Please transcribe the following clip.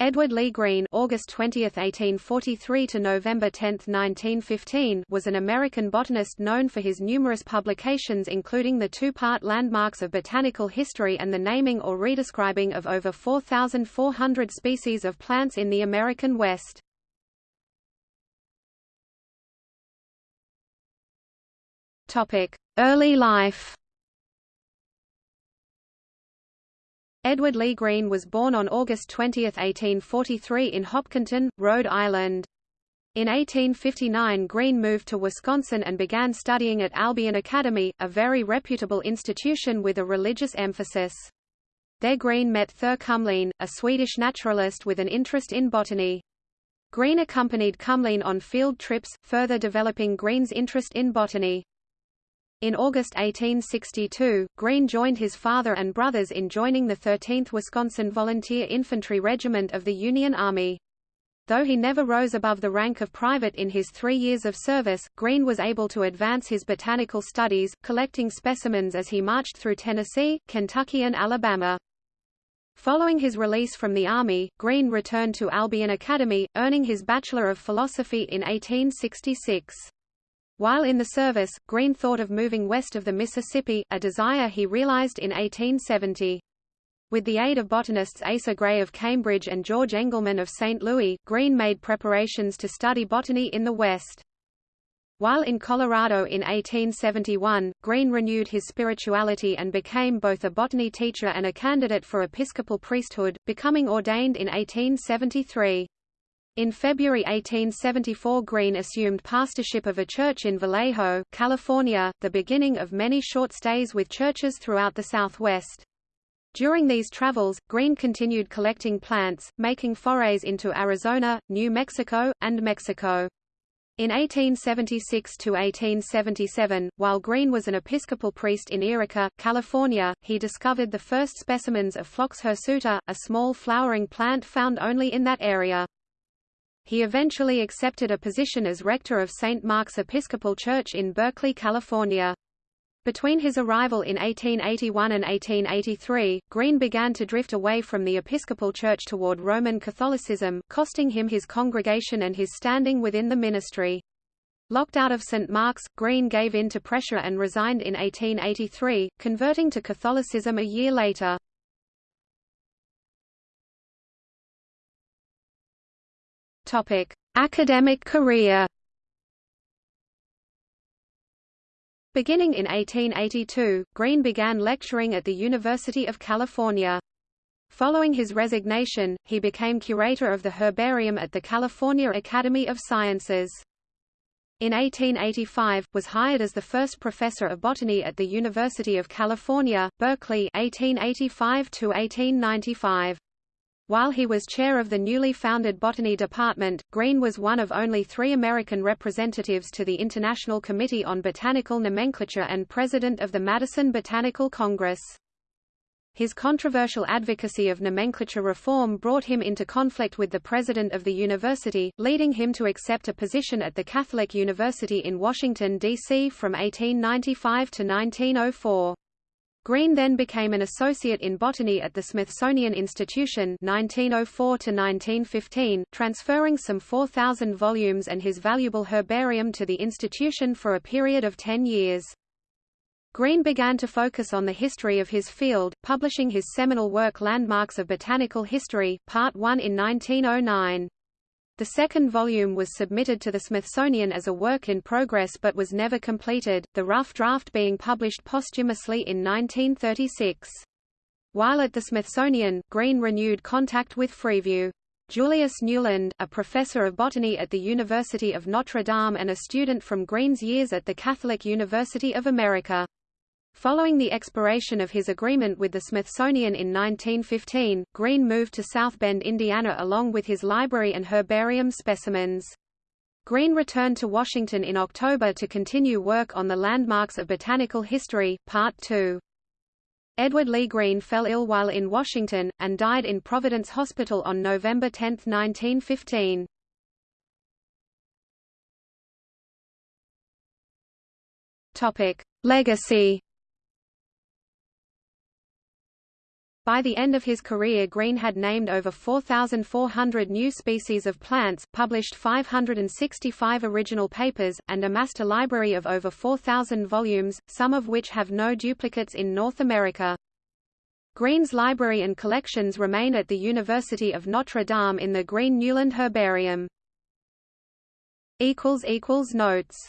Edward Lee Greene August 20, 1843 to November 10, 1915 was an American botanist known for his numerous publications including the two-part Landmarks of Botanical History and the naming or redescribing of over 4,400 species of plants in the American West. Early life Edward Lee Greene was born on August 20, 1843 in Hopkinton, Rhode Island. In 1859 Greene moved to Wisconsin and began studying at Albion Academy, a very reputable institution with a religious emphasis. There Greene met Thure a Swedish naturalist with an interest in botany. Greene accompanied Kumlien on field trips, further developing Greene's interest in botany. In August 1862, Greene joined his father and brothers in joining the 13th Wisconsin Volunteer Infantry Regiment of the Union Army. Though he never rose above the rank of private in his three years of service, Greene was able to advance his botanical studies, collecting specimens as he marched through Tennessee, Kentucky and Alabama. Following his release from the Army, Greene returned to Albion Academy, earning his Bachelor of Philosophy in 1866. While in the service, Greene thought of moving west of the Mississippi, a desire he realized in 1870. With the aid of botanists Asa Gray of Cambridge and George Engelmann of St. Louis, Greene made preparations to study botany in the West. While in Colorado in 1871, Greene renewed his spirituality and became both a botany teacher and a candidate for episcopal priesthood, becoming ordained in 1873. In February 1874 Greene assumed pastorship of a church in Vallejo, California, the beginning of many short stays with churches throughout the Southwest. During these travels, Greene continued collecting plants, making forays into Arizona, New Mexico, and Mexico. In 1876–1877, while Greene was an Episcopal priest in Yreka, California, he discovered the first specimens of Phlox hirsuta, a small flowering plant found only in that area. He eventually accepted a position as rector of St. Mark's Episcopal Church in Berkeley, California. Between his arrival in 1881 and 1883, Greene began to drift away from the Episcopal Church toward Roman Catholicism, costing him his congregation and his standing within the ministry. Locked out of St. Mark's, Greene gave in to pressure and resigned in 1883, converting to Catholicism a year later. Topic: Academic career. Beginning in 1882, Greene began lecturing at the University of California. Following his resignation, he became curator of the herbarium at the California Academy of Sciences. In 1885, was hired as the first professor of botany at the University of California, Berkeley 1885 1895. While he was chair of the newly founded Botany Department, Greene was one of only three American representatives to the International Committee on Botanical Nomenclature and president of the Madison Botanical Congress. His controversial advocacy of nomenclature reform brought him into conflict with the president of the university, leading him to accept a position at the Catholic University in Washington, D.C. from 1895 to 1904. Greene then became an associate in botany at the Smithsonian Institution 1904 1915, transferring some 4,000 volumes and his valuable herbarium to the institution for a period of 10 years. Greene began to focus on the history of his field, publishing his seminal work Landmarks of Botanical History, Part 1 in 1909. The second volume was submitted to the Smithsonian as a work in progress but was never completed, the rough draft being published posthumously in 1936. While at the Smithsonian, Greene renewed contact with Freeview. Julius Nieuwland, a professor of botany at the University of Notre Dame and a student from Greene's years at the Catholic University of America. Following the expiration of his agreement with the Smithsonian in 1915, Greene moved to South Bend, Indiana along with his library and herbarium specimens. Greene returned to Washington in October to continue work on the Landmarks of Botanical History, Part 2. Edward Lee Greene fell ill while in Washington, and died in Providence Hospital on November 10, 1915. Legacy By the end of his career Greene had named over 4,400 new species of plants, published 565 original papers, and amassed a library of over 4,000 volumes, some of which have no duplicates in North America. Greene's library and collections remain at the University of Notre Dame in the Greene Nieuwland Herbarium. Notes